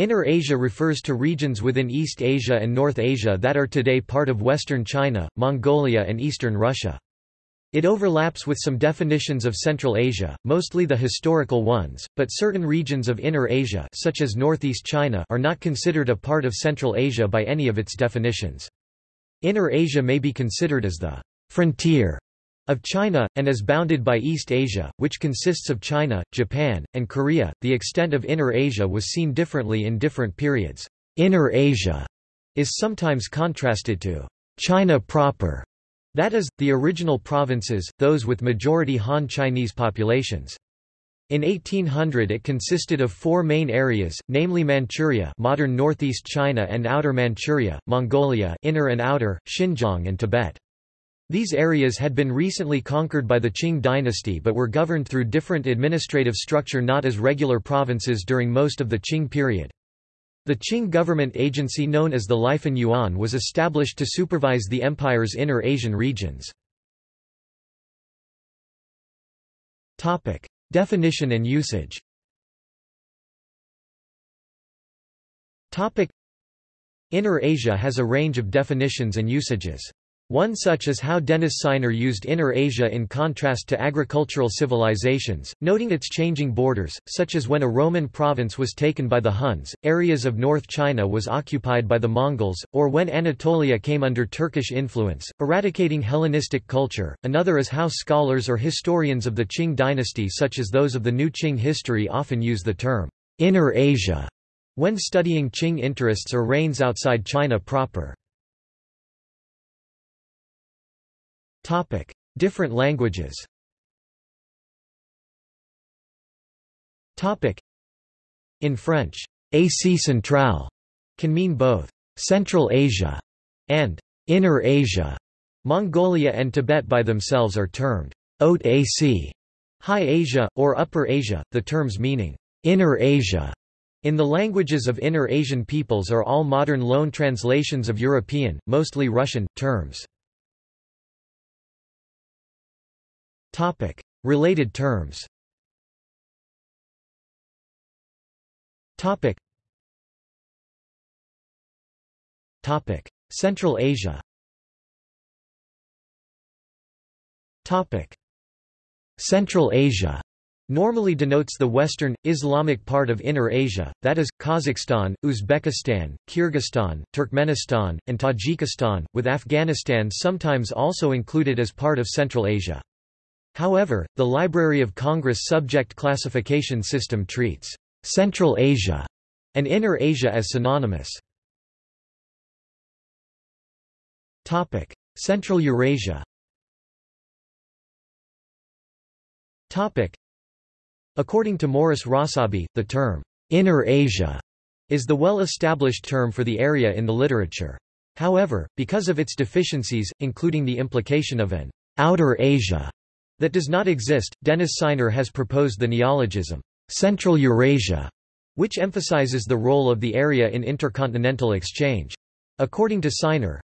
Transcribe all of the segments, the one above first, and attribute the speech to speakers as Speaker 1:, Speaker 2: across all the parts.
Speaker 1: Inner Asia refers to regions within East Asia and North Asia that are today part of western China, Mongolia and eastern Russia. It overlaps with some definitions of Central Asia, mostly the historical ones, but certain regions of Inner Asia such as northeast China are not considered a part of Central Asia by any of its definitions. Inner Asia may be considered as the frontier of China, and is bounded by East Asia, which consists of China, Japan, and Korea. The extent of Inner Asia was seen differently in different periods. Inner Asia is sometimes contrasted to China proper that is, the original provinces, those with majority Han Chinese populations. In 1800 it consisted of four main areas, namely Manchuria modern northeast China and Outer Manchuria, Mongolia inner and outer, Xinjiang and Tibet. These areas had been recently conquered by the Qing dynasty but were governed through different administrative structure not as regular provinces during most of the Qing period. The Qing government agency known as the Lifan Yuan was established to supervise the empire's inner Asian regions. Definition and usage Inner Asia has a range of definitions and usages. One such is how Denis Sinor used Inner Asia in contrast to agricultural civilizations, noting its changing borders, such as when a Roman province was taken by the Huns, areas of North China was occupied by the Mongols, or when Anatolia came under Turkish influence, eradicating Hellenistic culture. Another is how scholars or historians of the Qing dynasty such as those of the New Qing history often use the term Inner Asia when studying Qing interests or reigns outside China proper. Topic: Different languages. Topic: In French, Asie centrale can mean both Central Asia and Inner Asia. Mongolia and Tibet by themselves are termed Haute Asie, High Asia, or Upper Asia, the terms meaning Inner Asia. In the languages of Inner Asian peoples are all modern loan translations of European, mostly Russian, terms. Topic. Related terms Topic. Topic. Central Asia Topic. Central Asia normally denotes the western, Islamic part of Inner Asia, that is, Kazakhstan, Uzbekistan, Kyrgyzstan, Turkmenistan, and Tajikistan, with Afghanistan sometimes also included as part of Central Asia. However, the Library of Congress subject classification system treats Central Asia and Inner Asia as synonymous. Topic: Central Eurasia. Topic: According to Morris Rossabi, the term Inner Asia is the well-established term for the area in the literature. However, because of its deficiencies, including the implication of an Outer Asia that does not exist. Denis Sinor has proposed the neologism, Central Eurasia, which emphasizes the role of the area in intercontinental exchange. According to Sinor,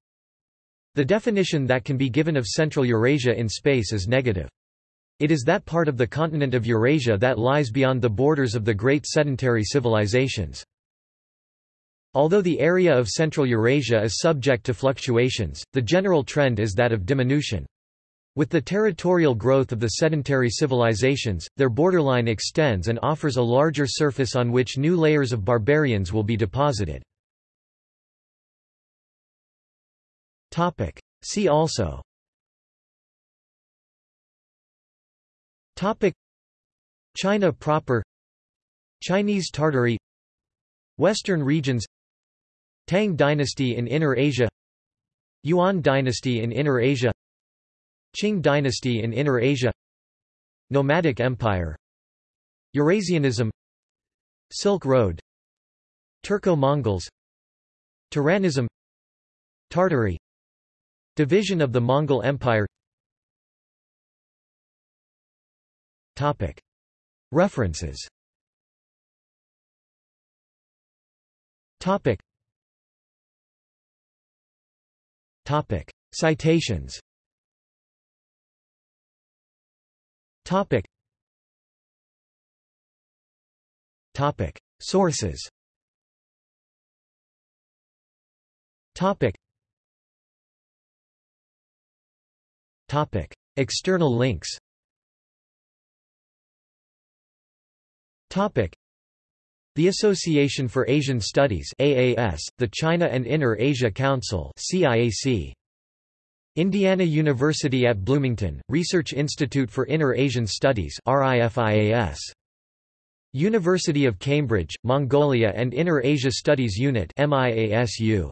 Speaker 1: the definition that can be given of Central Eurasia in space is negative. It is that part of the continent of Eurasia that lies beyond the borders of the great sedentary civilizations. Although the area of Central Eurasia is subject to fluctuations, the general trend is that of diminution. With the territorial growth of the sedentary civilizations, their borderline extends and offers a larger surface on which new layers of barbarians will be deposited. See also. China proper. Chinese Tartary. Western regions. Tang dynasty in Inner Asia. Yuan dynasty in Inner Asia Qing dynasty in Inner Asia Nomadic Empire Eurasianism Silk Road Turco-Mongols Turanism Tartary Division of the Mongol Empire Topic. References Topic. Topic. Citations Topic. Topic. Sources Topic. Topic. External links Topic. The Association for Asian Studies AAS, the China and Inner Asia Council CIAC, Indiana University at Bloomington, Research Institute for Inner Asian Studies RIFIAS. University of Cambridge, Mongolia and Inner Asia Studies Unit MIASU.